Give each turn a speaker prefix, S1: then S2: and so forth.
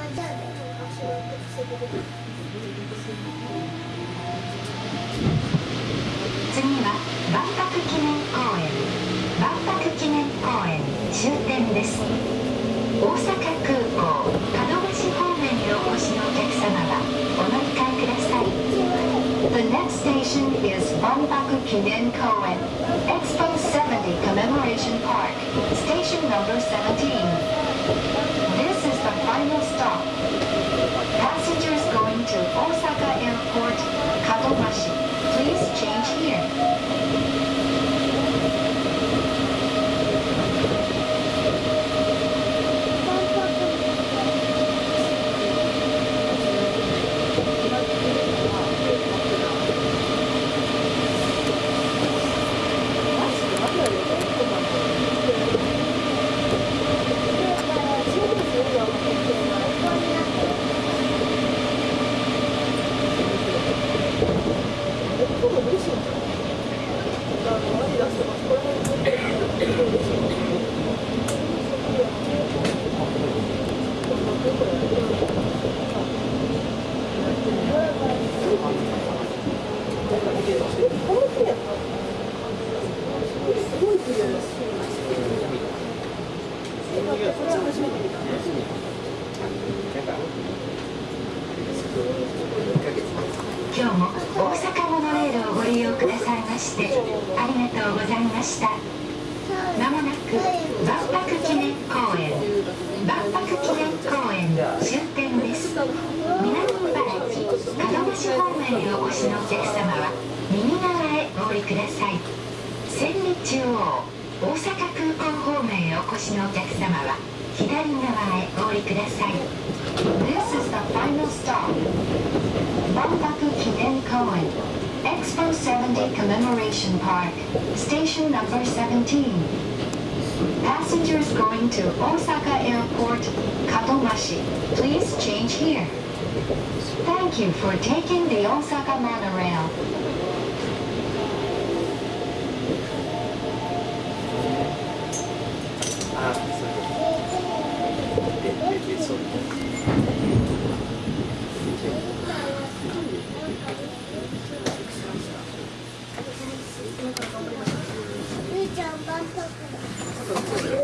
S1: 次は万博記念公園。万博記念公園終点です。大阪空港門橋方面にお越しのお客様はお乗り換えください。The next station is 万博記念公園。Expo 70 Commemoration Park Station number 17ござました。今日も大阪モノレールをご利用くださいましてありがとうございました。まもなく万博記念公園万博記念公園終点です。南茨城門橋方面へお越しのお客様は右側へお降りください。千里中央大阪空港方面へお越しのお客様は左側へお降りください。This is the final stop. 万博記念公園 Expo 70 Commemoration Park Station number 17 Passengers going to Osaka Airport Kadomashi Please change here Thank you for taking the Osaka monorail
S2: あそうでででそうちょっとちょっと。